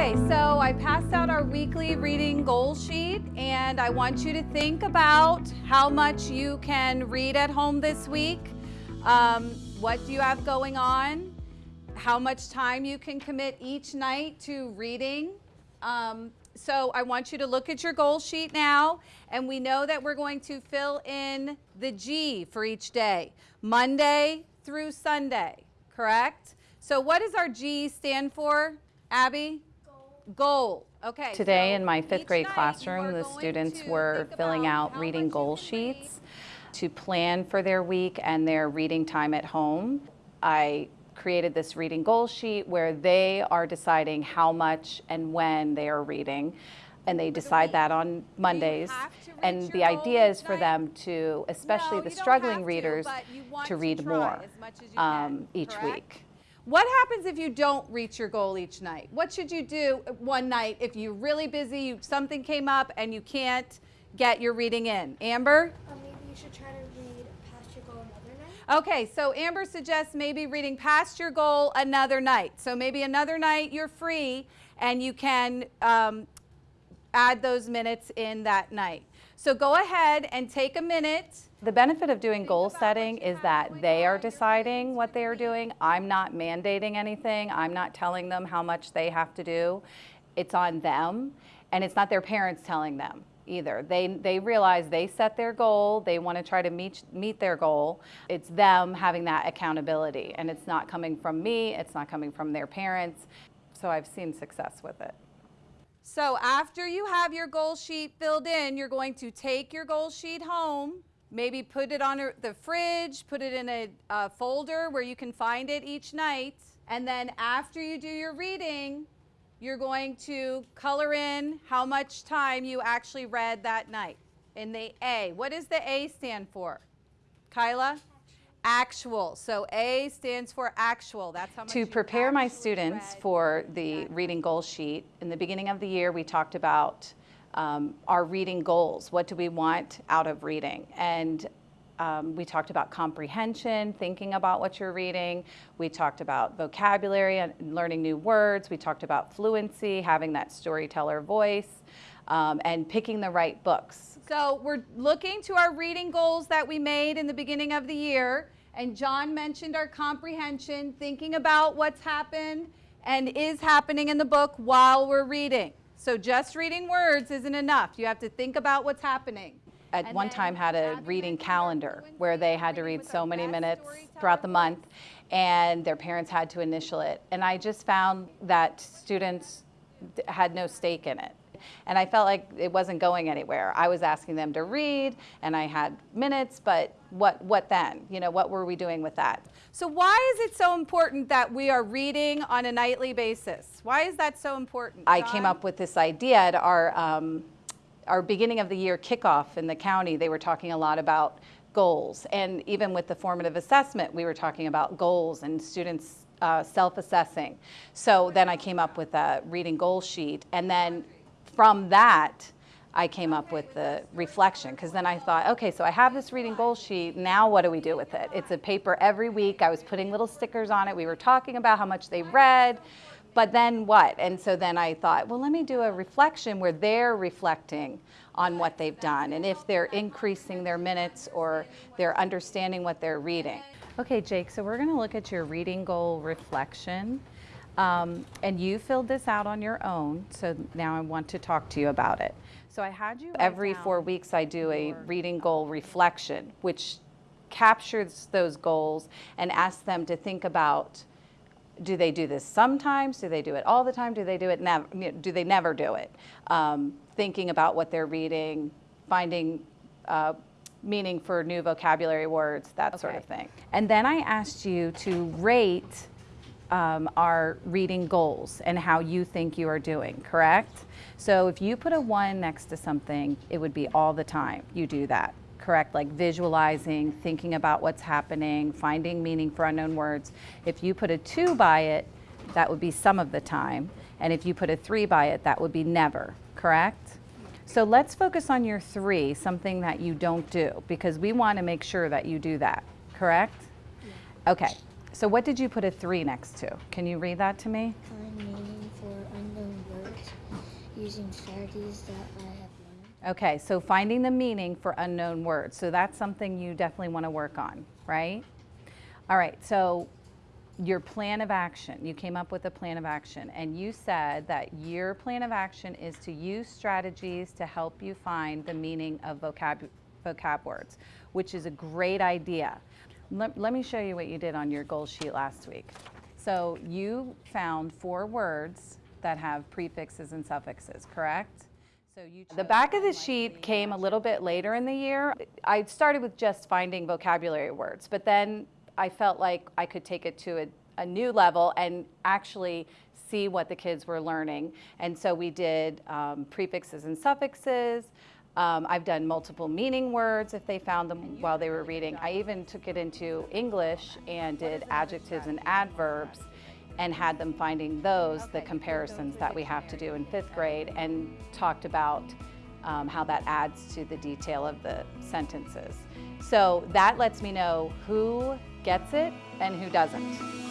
Okay, so I passed out our weekly reading goal sheet and I want you to think about how much you can read at home this week. Um, what do you have going on? How much time you can commit each night to reading. Um, so I want you to look at your goal sheet now and we know that we're going to fill in the G for each day, Monday through Sunday, correct? So what does our G stand for? Abby? Goal. Okay. Today so in my fifth grade classroom, the students were filling out reading goal sheets to plan for their week and their reading time at home. I created this reading goal sheet where they are deciding how much and when they are reading. And they decide that on Mondays. have to reach And the idea is for them to, especially No, the struggling readers, but you want to to read more as as um, each correct? week. What happens if you don't reach your goal each night? What should you do one night if you're really busy, you, something came up and you can't get your reading in? Amber? Uh, maybe you should try to read past your goal another night. Okay, so Amber suggests maybe reading past your goal another night. So maybe another night you're free and you can um, add those minutes in that night. So go ahead and take a minute. The benefit of doing goal setting is that they are deciding what they are doing. I'm not mandating anything. I'm not telling them how much they have to do. It's on them, and it's not their parents telling them either. They, they realize they set their goal, they want to try to meet, meet their goal. It's them having that accountability, and it's not coming from me, it's not coming from their parents. So I've seen success with it. So after you have your goal sheet filled in, you're going to take your goal sheet home, maybe put it on the fridge, put it in a, a folder where you can find it each night. And then after you do your reading, you're going to color in how much time you actually read that night. In the A, what does the A stand for? Kyla? Actual. So A stands for actual. That's how much To prepare my students read. for the reading goal sheet, in the beginning of the year, we talked about um, our reading goals. What do we want out of reading? And um, we talked about comprehension, thinking about what you're reading. We talked about vocabulary and learning new words. We talked about fluency, having that storyteller voice, um, and picking the right books. So we're looking to our reading goals that we made in the beginning of the year. And John mentioned our comprehension, thinking about what's happened and is happening in the book while we're reading. So just reading words isn't enough. You have to think about what's happening. At one time had a reading calendar where they had to read so many minutes throughout the month and their parents had to initial it. And i just found that students had no stake in it. And i felt like it wasn't going anywhere. I was asking them to read and i had minutes but what what then? You know what were we doing with that? So why is it so important that we are reading on a nightly basis? Why is that so important? I came up with this idea at our, um, our beginning of the year kickoff in the county. They were talking a lot about goals. And even with the formative assessment, we were talking about goals and students uh, self assessing. So then I came up with a reading goal sheet. And then from that, I came up with the reflection because then I thought, okay, so I have this reading goal sheet. Now what do we do with it? It's a paper every week. I was putting little stickers on it. We were talking about how much they read. But then what? And so then I thought, well, let me do a reflection where they're reflecting on what they've done and if they're increasing their minutes or they're understanding what they're reading. Okay, Jake, so we're going to look at your reading goal reflection. Um, and you filled this out on your own, so now I want to talk to you about it. So I had you every four weeks I do a reading goal reflection, which captures those goals and asks them to think about do they do this sometimes? Do they do it all the time? Do they do it never? Do they never do it? Um, thinking about what they're reading, finding uh, meaning for new vocabulary words, that sort of thing. And then I asked you to rate um, our reading goals and how you think you are doing, correct? So if you put a one next to something, it would be all the time you do that, correct? Like visualizing, thinking about what's happening, finding meaning for unknown words. If you put a two by it, that would be some of the time. And if you put a three by it, that would be never, correct? So let's focus on your three, something that you don't do, because we want to make sure that you do that, correct? Okay, so what did you put a three next to? Can you read that to me? Find meaning for unknown words using strategies that I. Okay, so finding the meaning for unknown words. So that's something you definitely want to work on, right? All right, so your plan of action, you came up with a plan of action, and you said that your plan of action is to use strategies to help you find the meaning of vocab, vocab words, which is a great idea. Let, let me show you what you did on your goal sheet last week. So you found four words that have prefixes and suffixes, correct? So you the back of the sheet came a little bit later in the year. I started with just finding vocabulary words, but then I felt like I could take it to a, a new level and actually see what the kids were learning. And so we did um, prefixes and suffixes. Um, I've done multiple meaning words if they found them while they were reading. I even took it into English and did adjectives and adverbs and had them finding those, the comparisons that we have to do in fifth grade, and talked about um, how that adds to the detail of the sentences. So that lets me know who gets it and who doesn't.